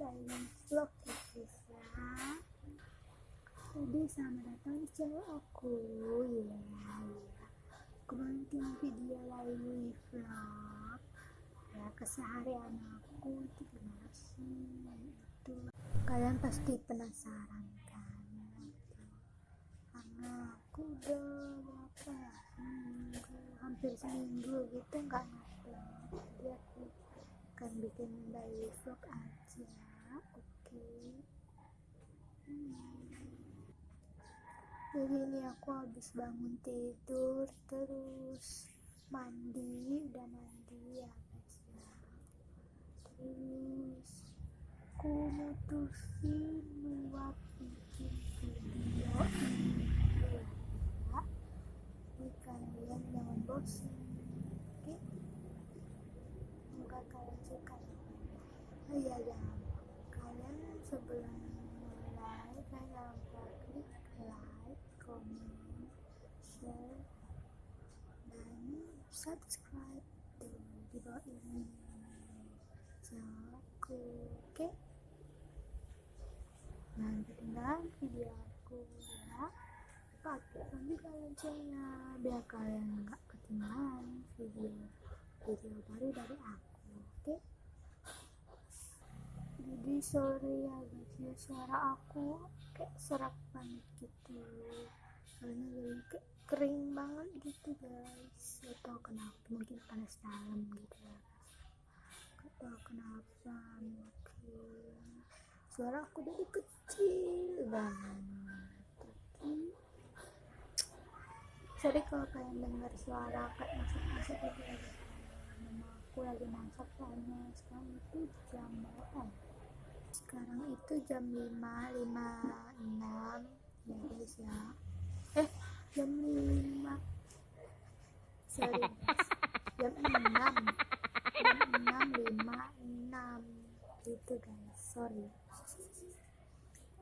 Diamond Vlog ya guys ya. Jadi selamat datang di channel aku ya. Aku bikin video lagi vlog Ya keseharian aku itu gimana sih? Itu Kalian pasti penasaran kan. Karena aku udah berapa ya? Hampir seminggu gitu nggak aku akan bikin daily vlog aja. Oke. Hmm. jadi ini aku habis bangun tidur terus mandi udah mandi ya guys ya terus aku mutusin buat bikin video ini. Ya kalian jangan bosan oke semoga kalian suka ya oh iya jangan kalian sebelum mulai kalian lupa klik like comment share dan subscribe di bawah ini. Aku oke? Jangan ketinggalan video aku ya aktifkan juga loncengnya biar kalian nggak ketinggalan video video baru dari aku oke jadi sorry ya guys ya. Suara aku kayak serak banget gitu. Karena jadi kayak kering banget gitu guys. Gak tau kenapa mungkin panas dalam gitu ya. Gak tau kenapa mungkin suara aku jadi kecil banget. Tapi sorry kalau kalian dengar suara kayak masak-masak gitu ya. Aku lagi masak soalnya sekarang itu jam berapa ya? Sekarang itu jam 5 5 6 ya guys ya. Eh jam 5 sorry. Jam 6 jam 6 5 6 gitu guys. Sorry.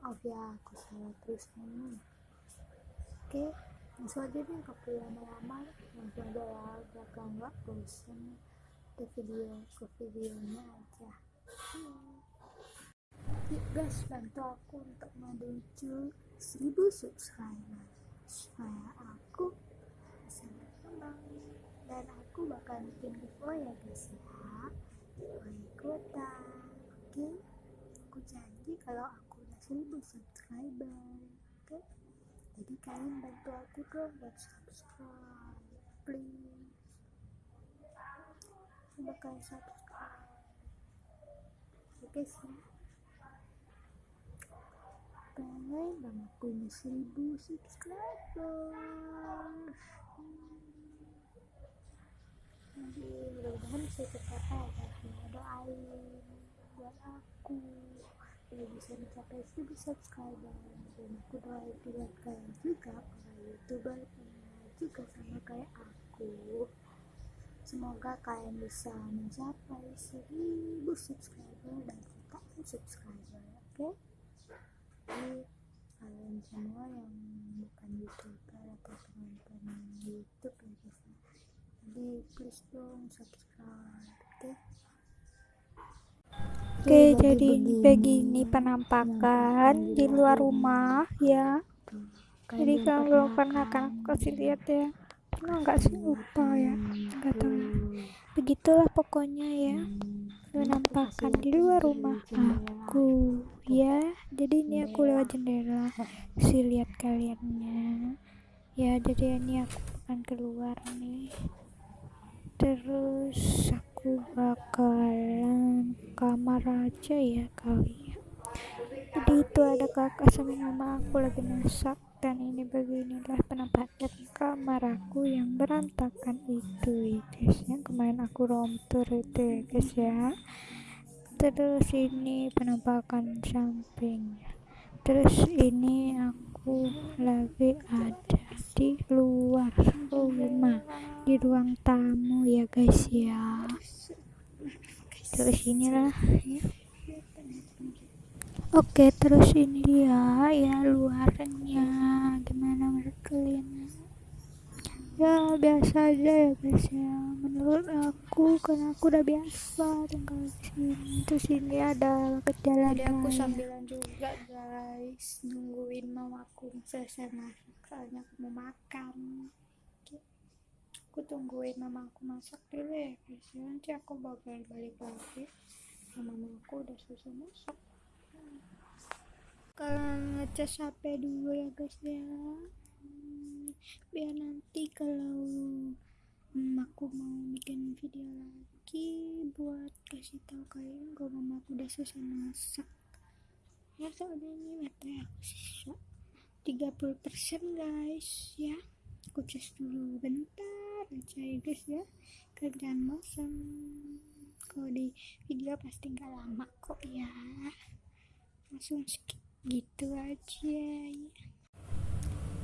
Oh ya aku salah terus. Nih oke langsung aja deh ke lama-lama. Langsung aja ya biar nggak bosan ke video ke videonya aja. Hmm. Yuk guys bantu aku untuk menuju 1000 subscriber. Supaya aku bisa berkembang. Dan aku bakal bikin giveaway ya guys ya. Giveaway ikutan. Oke? Aku janji kalau aku udah 1000 subscriber. Oke? Jadi kalian bantu aku dong buat subscribe please. Aku bakal subscribe. Oke sih pengen banget punya seribu subscriber jadi mudah-mudahan bisa tercapai ya ya doain buat aku. Biar bisa mencapai seribu subscriber. Dan aku doain buat kalian juga para youtuber juga sama kayak aku. Semoga kalian bisa mencapai seribu subscriber dan jutaan subscriber oke jadi kalian semua yang bukan youtuber atau penonton youtube ya guys ya. jadi please dong subscribe oke Oke, jadi begini penampakan di luar rumah ya. Jadi kalau belum pernah kan aku kasih lihat ya. Pernah nggak sih lupa ya? Nggak tahu. ya. Begitulah pokoknya ya. Penampakan di luar rumah aku ya. Jadi ini aku lewat jendela. Si lihat kaliannya. Ya, jadi ini aku akan keluar nih. Terus aku bakalan kamar aja ya kali ya. Jadi itu ada kakak sama mama aku lagi masak dan ini beginilah penampakan kamar aku yang berantakan itu. Ya guys yang kemarin aku romtur itu ya guys ya. Terus ini penampakan sampingnya. Terus ini aku lagi ada di luar rumah di ruang tamu ya guys ya. Terus inilah ya. Oke terus ini dia ya luarnya. Gimana menurut kalian? Ya biasa aja ya guys ya. Menurut aku karena aku udah biasa tinggal di sini. Terus ini ada jalan jadi aku sambilan juga guys. Nungguin mamaku selesai masak soalnya aku mau makan. Aku tungguin mamaku masak dulu ya guys. Ya nanti aku bakal balik lagi. Sama mamaku udah selesai masak kalian ngecas HP dulu ya guys ya. Biar nanti kalau aku mau bikin video lagi buat kasih tahu kalian kalau mama aku udah selesai masak. Ya soalnya ini baterai aku sisa 30% guys ya. Aku cas dulu bentar aja ya guys ya. Kerjaan bosan kalau di video pasti nggak lama kok ya langsung skip gitu aja ya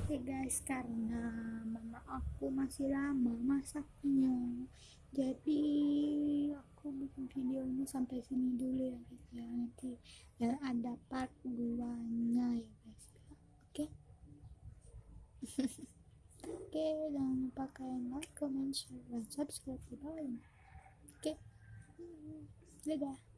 Oke guys, karena mama aku masih lama masaknya, jadi aku bikin video ini sampai sini dulu ya guys ya. Nanti ya ada part 2-nya ya guys ya. Oke. Oke, jangan lupa kalian like, comment, share, dan subscribe di bawah ini. Oke. Dadah.